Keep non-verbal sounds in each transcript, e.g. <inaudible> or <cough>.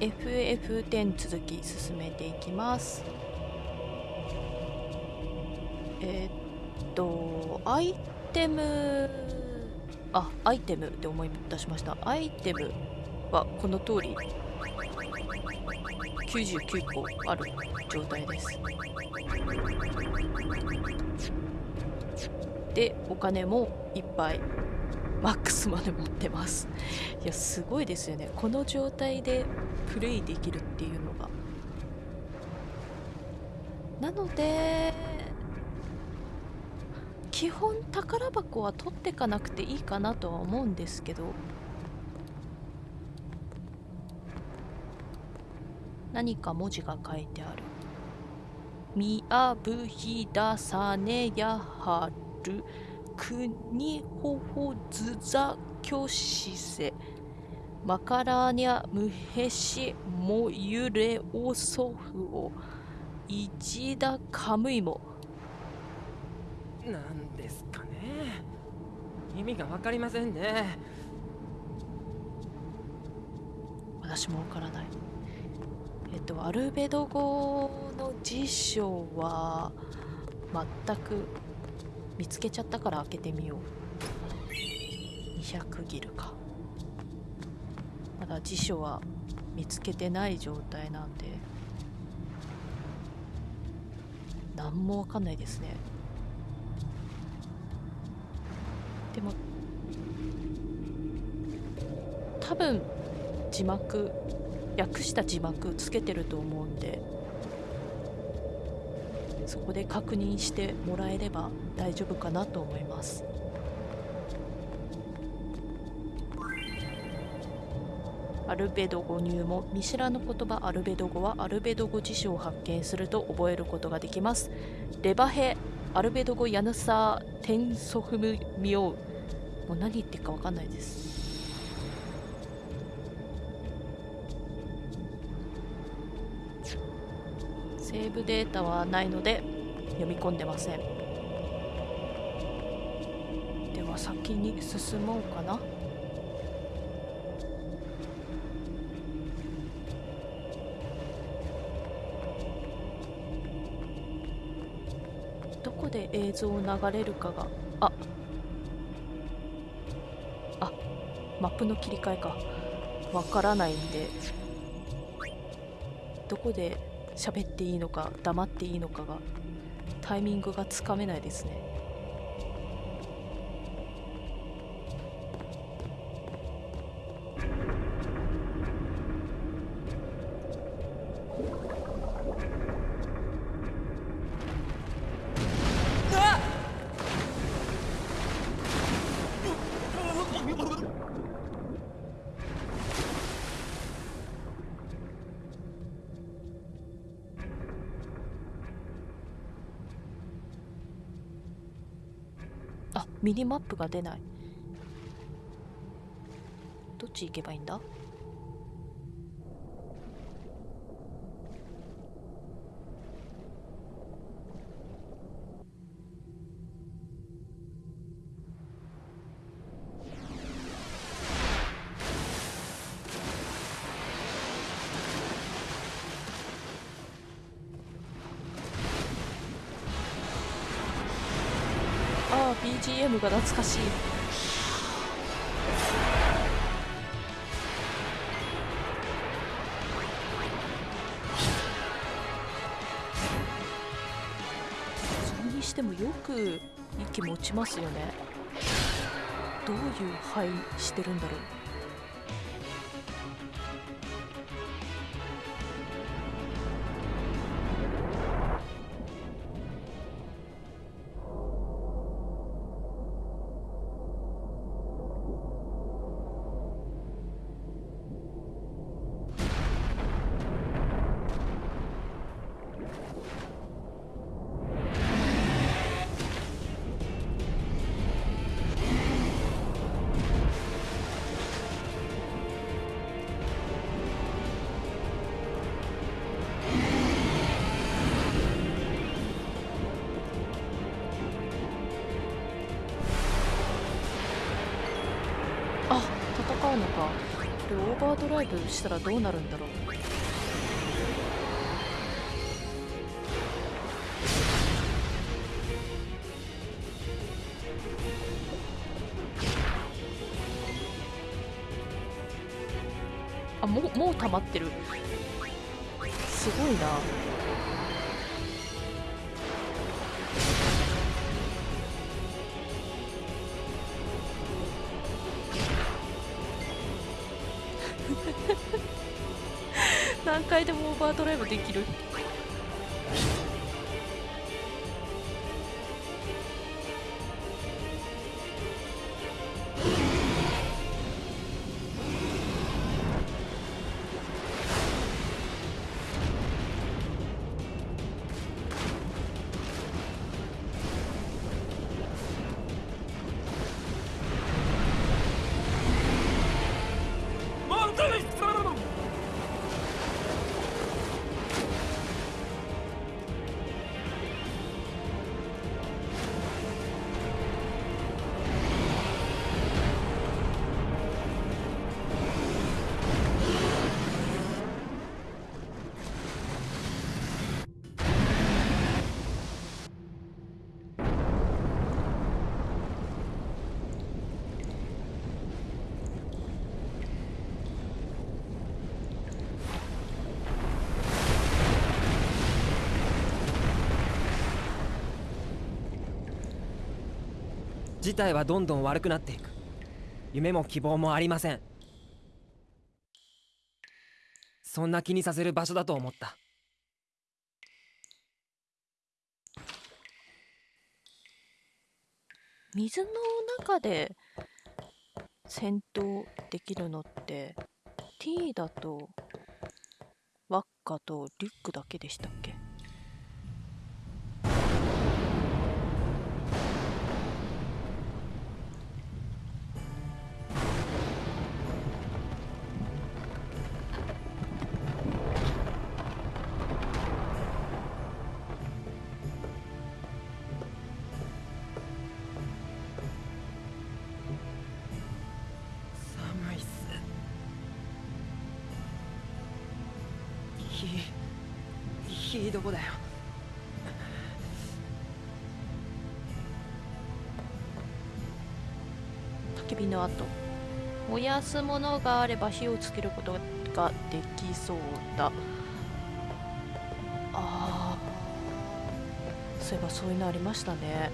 FF10 続き進めていきます。えー、っとアイテムあアイテムで思い出しました。アイテムはこの通り。99個ある状態です。でお金もいっぱい。マックスまで持ってます。いやすごいですよね。この状態でプレイできるっていうのが。なので基本宝箱は取ってかなくていいかなとは思うんですけど。何か文字が書いてある「みやぶひださねやはるくにほほずざきょしせ」マカラニャムヘシモユレオソフオイジダカムイモなんですかね。意味が分かりませんね。私もわからない。えっとアルベド語の辞書は全く見つけちゃったから開けてみよう。200ギルかまだ辞書は見つけてない状態なんで何もわかんないですね。でも多分字幕訳した字幕つけてると思うんでそこで確認してもらえれば大丈夫かなと思います。アルベド語入門見知らぬ言葉アルベド語はアルベド語辞書を発見すると覚えることができます。レバヘアルベド語ヤヌサーテンソフムミオウ。もう何言ってるか分かんないです。セーブデータはないので読み込んでません。では先に進もうかな。で映像を流れるかが。あ。あ。マップの切り替えか。わからないんで。どこで喋っていいのか黙っていいのかがタイミングがつかめないですね。ミニマップが出ない。どっち行けばいいんだ？が懐かしい。それにしてもよく息持ちますよね。どういう肺してるんだろう。パードライブしたらどうなるんだろう。あもうもう溜まってる。すごいな。ードライブできる事態はどんどん悪くなっていく。夢も希望もありません。そんな気にさせる場所だと思った。水の中で戦闘できるのって T だとワッカとリュックだけでしたっけ？やすものがあれば火をつけることができそうだ。あー。そういえばそういうのありましたね。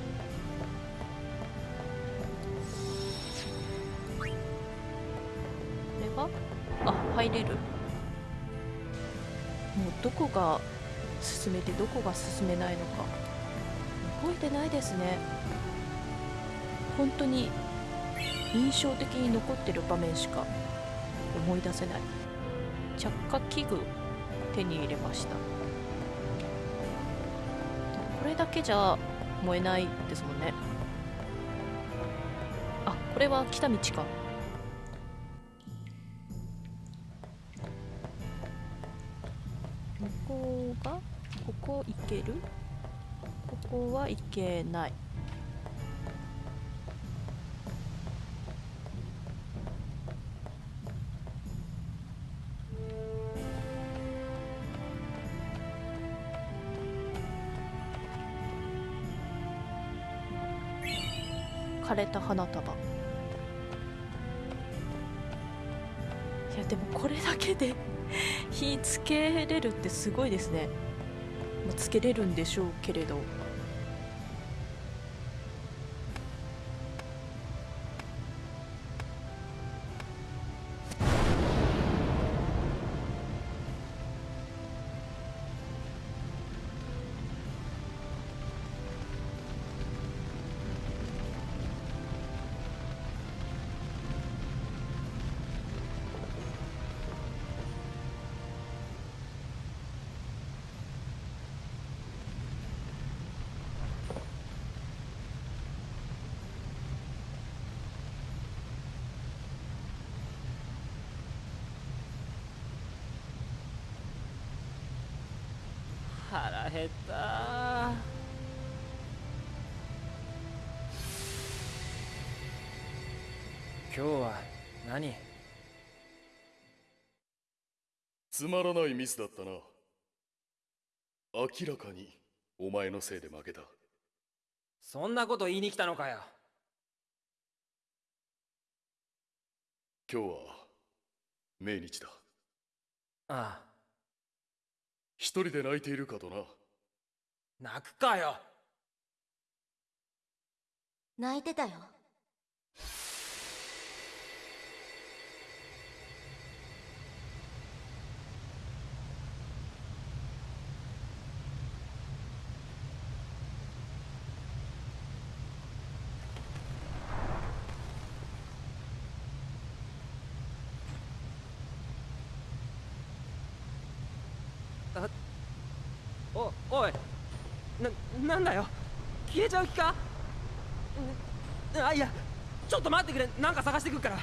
これはあ入れる。もうどこが進めてどこが進めないのか。覚えてないですね。本当に印象的に残ってる場面しか思い出せない。着火器具手に入れました。これだけじゃ燃えないですもんね。あこれは来た道か。向ここがここ行ける？ここは行けない。れた花束。いやでもこれだけで <laughs> 火つけれるってすごいですね、つけれるんでしょうけれど。つまらないミスだったな。明らかにお前のせいで負けた。そんなこと言いに来たのかよ。今日は命日だ。ああ。一人で泣いているかとな。泣くかよ。泣いてたよおおいなんだよ。消えちゃう気か？あいやちょっと待ってくれ。なんか探してくるから。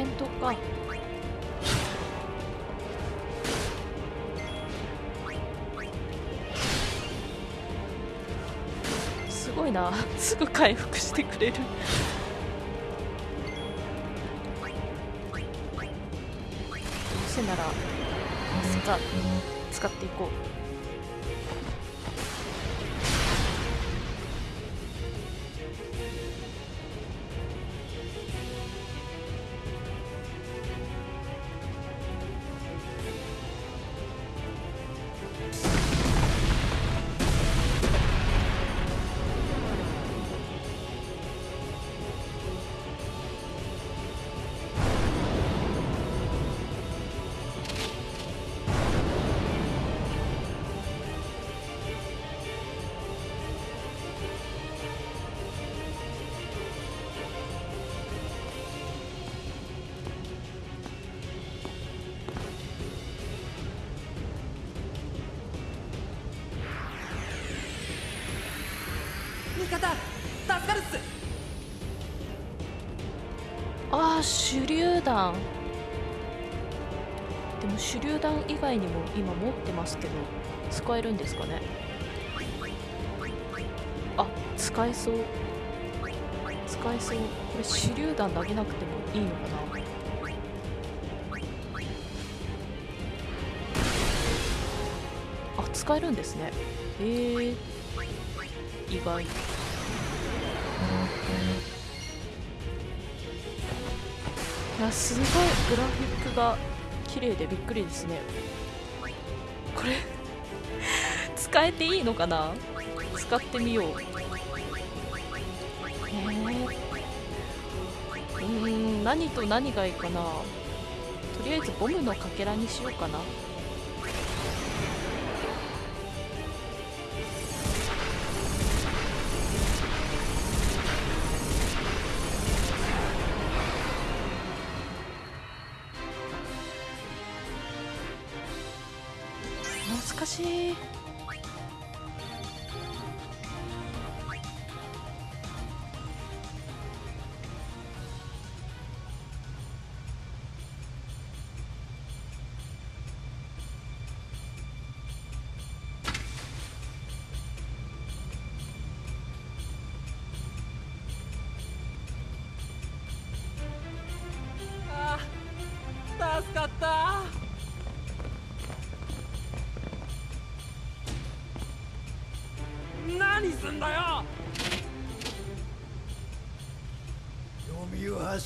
戦闘か。すごいな。<laughs> すぐ回復してくれる。どうせなら使使っていこう手榴弾。でも手榴弾以外にも今持ってますけど使えるんですかね？あ使えそう。使えそう。これ手榴弾投げなくてもいいのかな？あ使えるんですね。へえ。意外。いやすごいグラフィックが綺麗でびっくりですね。これ使えていいのかな？使ってみよう。え、うーん何と何がいいかな？とりあえずボムのかけらにしようかな。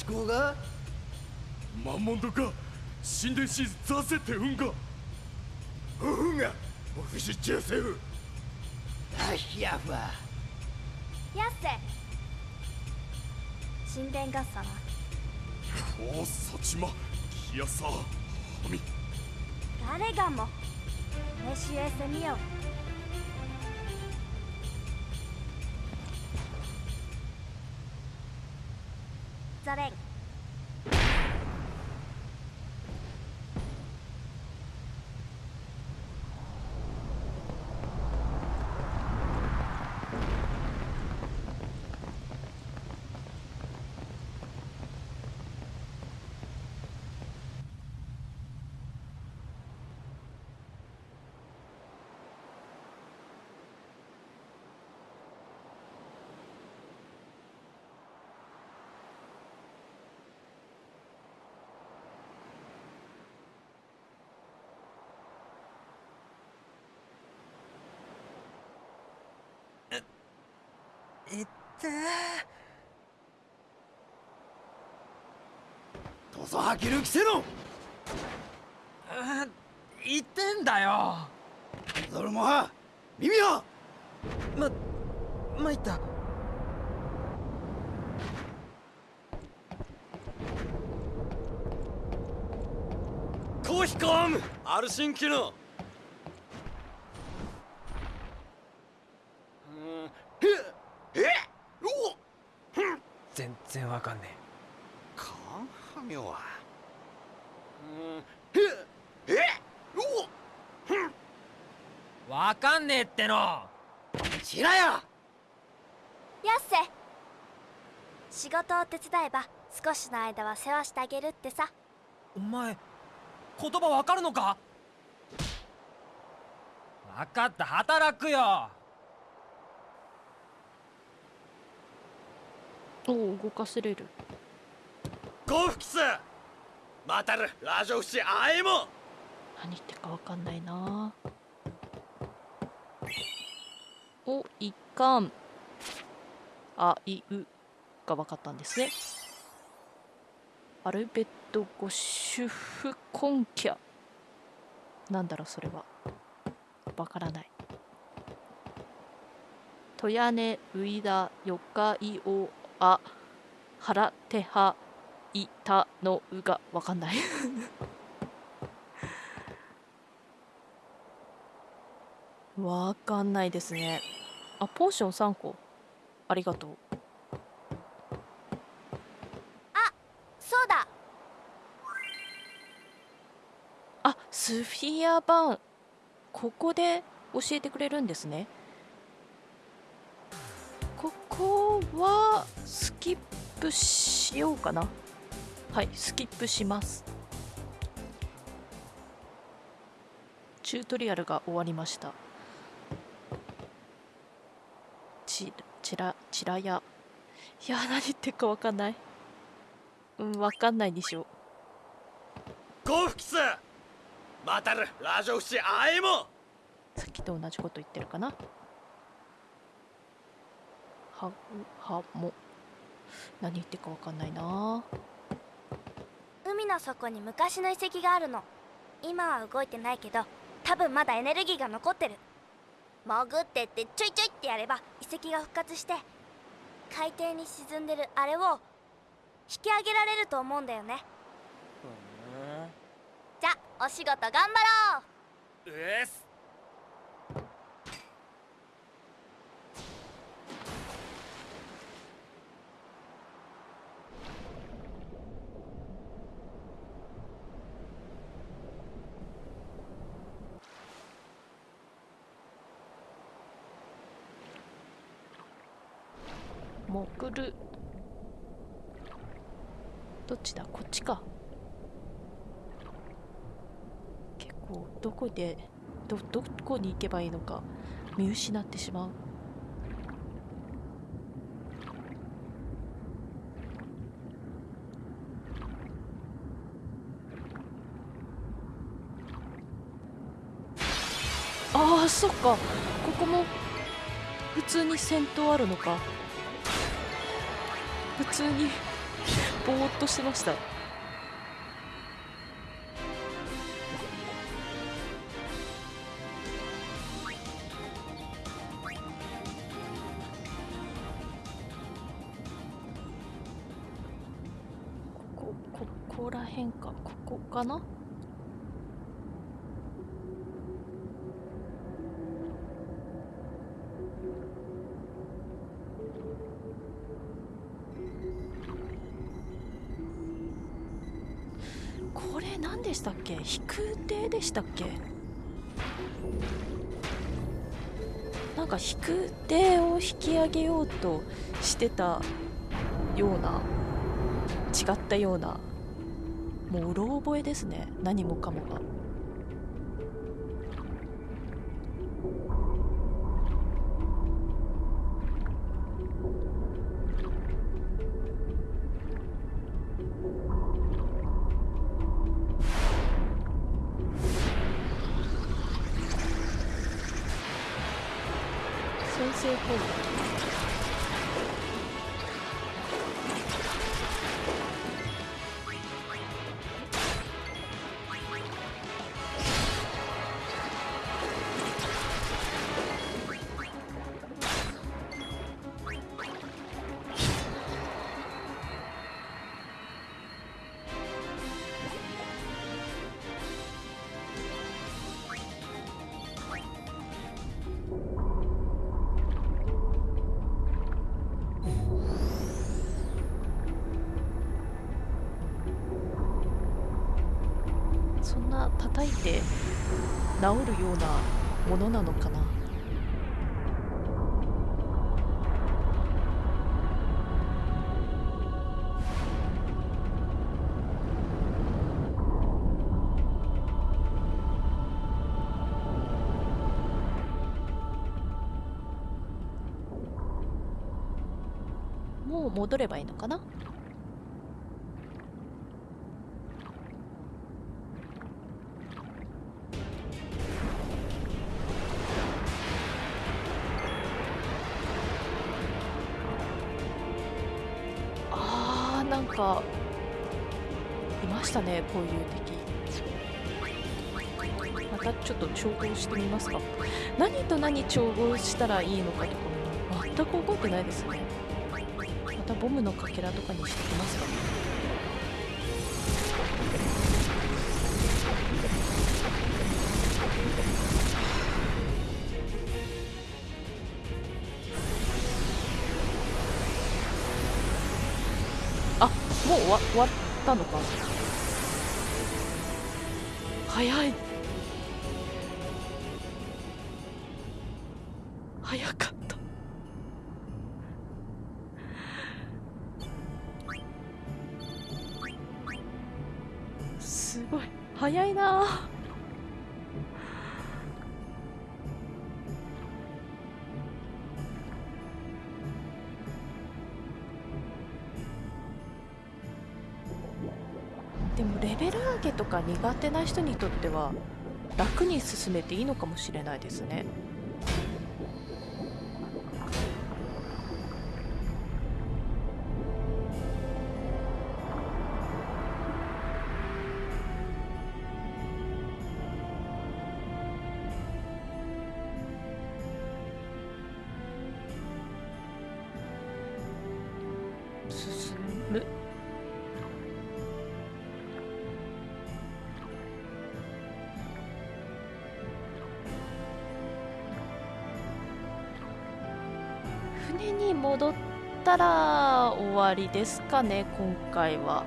読みをはしこがマンモンドか神殿シーズザセって運が。ふふが？オフィシチューセフタヒヤファやっせ神殿合差なおおサチマキヤサハミ誰がもメシエセミオザいって。土佐吐きるきせのー言ってんだよ。ゾルモハ耳はま参った。コーヒコムアルシンキのええお全然わかんねカンハミョはええおえわかんねえっての。しらややっせ仕事を手伝えば少しの間は世話してあげるってさ。お前言葉わかるのか？わかった働くよおお動かせれる？ゴフキスまたるラジオフシあえも。何言ってるかわかんないな。お一貫あいうが分かったんですね。アルベット・ゴシュフ・コンキャなんだろうそれは。わからない。トヤネ・ウイダ・ヨカイオ・ア・ハラ・テハ・イタのうがわかんない。<laughs> わかんないですね。あポーション3個ありがとう。そうだ。あスフィア版。ここで教えてくれるんですね。ここはスキップしようかな。はいスキップします。チュートリアルが終わりました。ちちらちらや。いや何言ってるかわかんない。うんわかんないでしょ。ゴフキスまたるラジオフシあえも。さっきと同じこと言ってるかな。はうはも何言ってるかわかんないな。海の底に昔の遺跡があるの。今は動いてないけど多分まだエネルギーが残ってる。潜ってってちょいちょいってやれば遺跡が復活して海底に沈んでるあれを引き上げられると思うんだよね。じゃお仕事頑張ろう。うっす潜るどっちか。結構どこでどどこに行けばいいのか見失ってしまう。ああそっか。ここも普通に戦闘あるのか。普通にぼーっとしてました。かなこれ何でしたっけ？飛空艇でしたっけ？なんか飛空艇を引き上げようとしてたような違ったようなもううろ覚えですね。何もかもが。いて治るようなものなのかな？もう戻ればいいのかな？ちょっと調合してみますか。何と何調合したらいいのかとかも全く覚えてないですね。またボムのかけらとかにしてきますか。あもうわ終わったのか。早い。早いな。でもレベル上げとか苦手な人にとっては楽に進めていいのかもしれないですね。戻ったら終わりですかね今回は。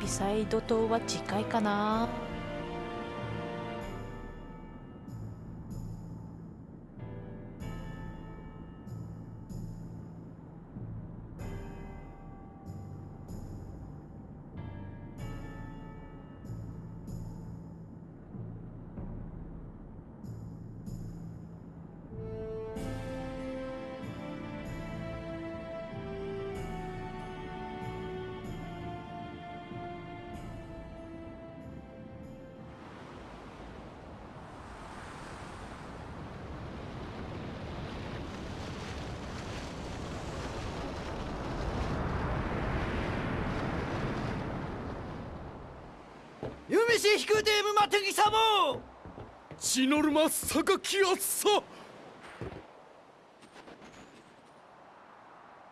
ビサイド島は次回かな。し引くでむまてぎさも血のるま榊あっさ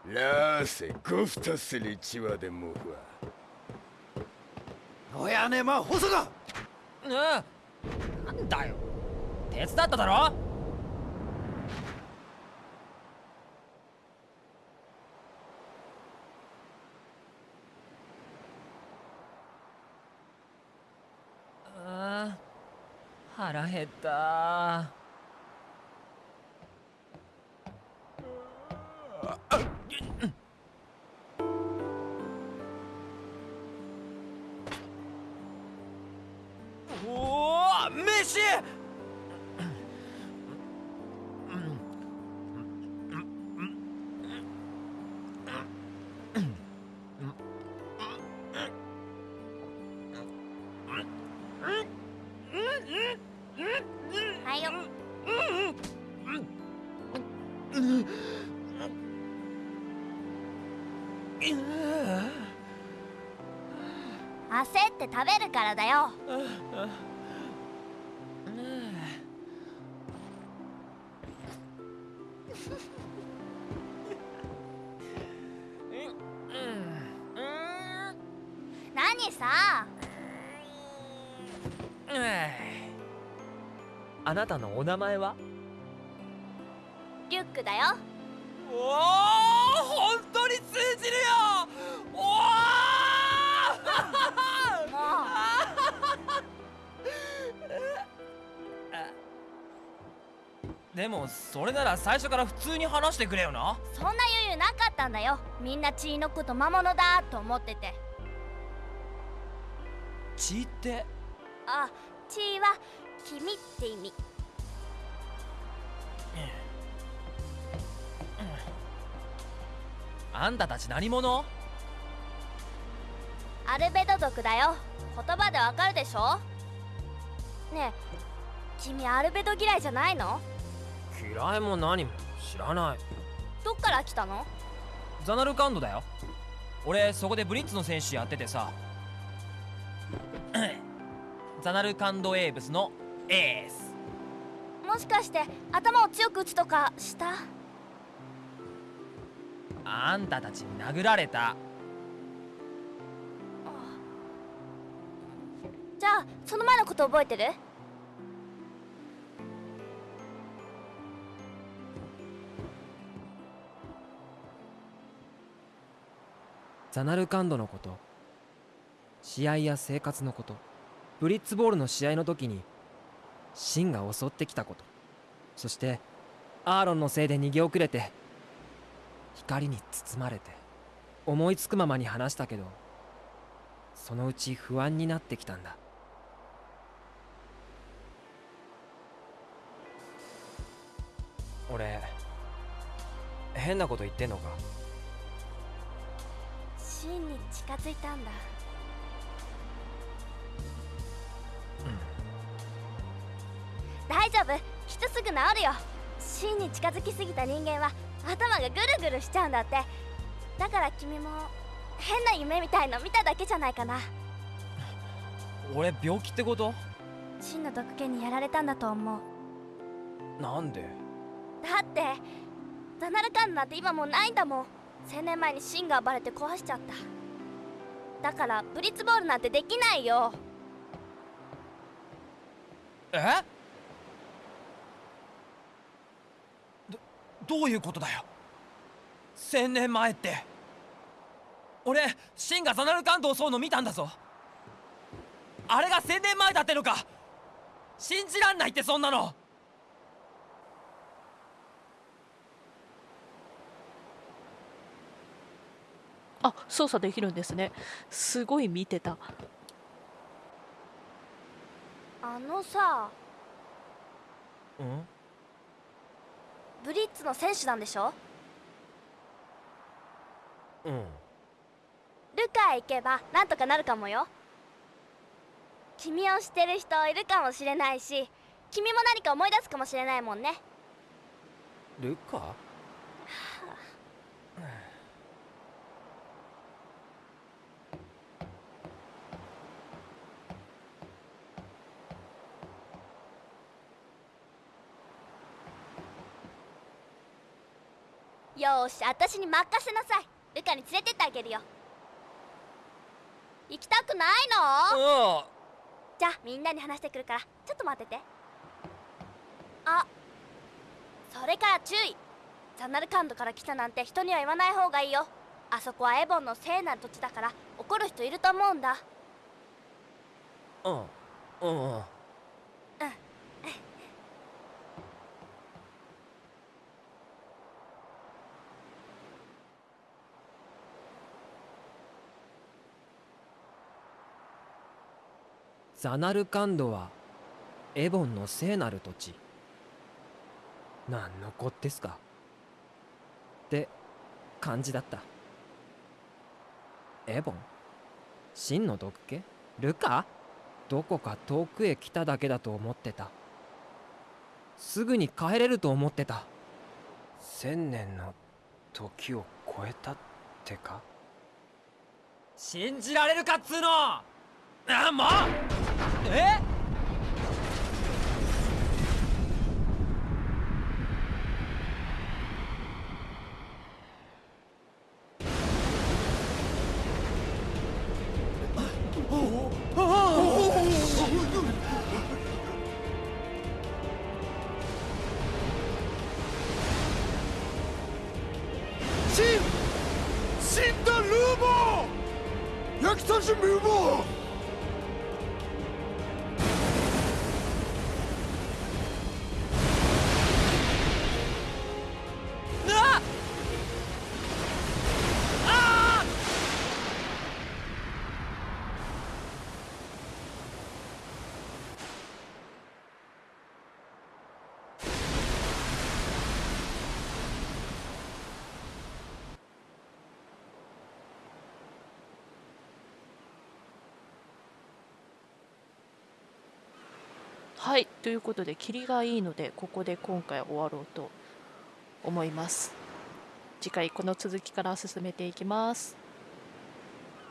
ラーセゴフタスリチワでもわ。おやねま細がうん。なんだよ。手伝っただろあー腹減った。焦って食べるからだよ。何さ？あなたのお名前は？リュックだよ。おお本当に通じるよでもそれなら最初から普通に話してくれよな。うそんな余裕なかったんだよ。みんな血のこと魔物だと思ってて。血って？あ血は君って意味。あんたたち何者？アルベド族だよ。言葉でわかるでしょ？ねえ君アルベド嫌いじゃないの？嫌いも何も知らない。どっから来たの？ザナルカンドだよ。俺そこでブリッツの選手やっててさ。<clears throat> ザナルカンドエーブスのエース。もしかして頭を強く打つとかした？あんたたちに殴られた。じゃあその前のこと覚えてる？ザナルカンドのこと。試合や生活のこと。ブリッツボールの試合の時にシンが襲ってきたこと。そしてアーロンのせいで逃げ遅れて光に包まれて思いつくままに話したけどそのうち不安になってきたんだ。俺変なこと言ってんのか？シンに近づいたんだ。大丈夫。きっとすぐ治るよ。シンに近づきすぎた人間は頭がぐるぐるしちゃうんだって。だから君も変な夢みたいの見ただけじゃないかな。俺病気ってこと？シンの毒気にやられたんだと思う。なんで？だってザナルカンドなんて今もうないんだもん千年前にシンが暴れて壊しちゃった。だからブリッツボールなんてできないよ。え？どどういうことだよ？千年前って。俺シンがザナルカンドを襲うの見たんだぞ。あれが千年前だってのか。信じらんないってそんなの。あ操作できるんですね。すごい見てた。あのさうん？ブリッツの選手なんでしょ？うん。ルカへ行けばなんとかなるかもよ。君を知ってる人いるかもしれないし君も何か思い出すかもしれないもんね。ルカ？よーし私に任せなさい。ルカに連れてってあげるよ。行きたくないの？うん。じゃあみんなに話してくるからちょっと待ってて。あそれから注意。ザナルカンドから来たなんて人には言わない方がいいよ。あそこはエボンの聖なる土地だから怒る人いると思うんだ。うんうんザナルカンドはエボンの聖なる土地。何のこですか？って感じだった。エボン？真の毒気？ルカ？どこか遠くへ来ただけだと思ってた。すぐに帰れると思ってた。千年の時を超えたってか？信じられるかっつうの！あもう！えシンダルーボー焼きたしムーボーはいということで霧がいいのでここで今回終わろうと思います。次回この続きから進めていきます。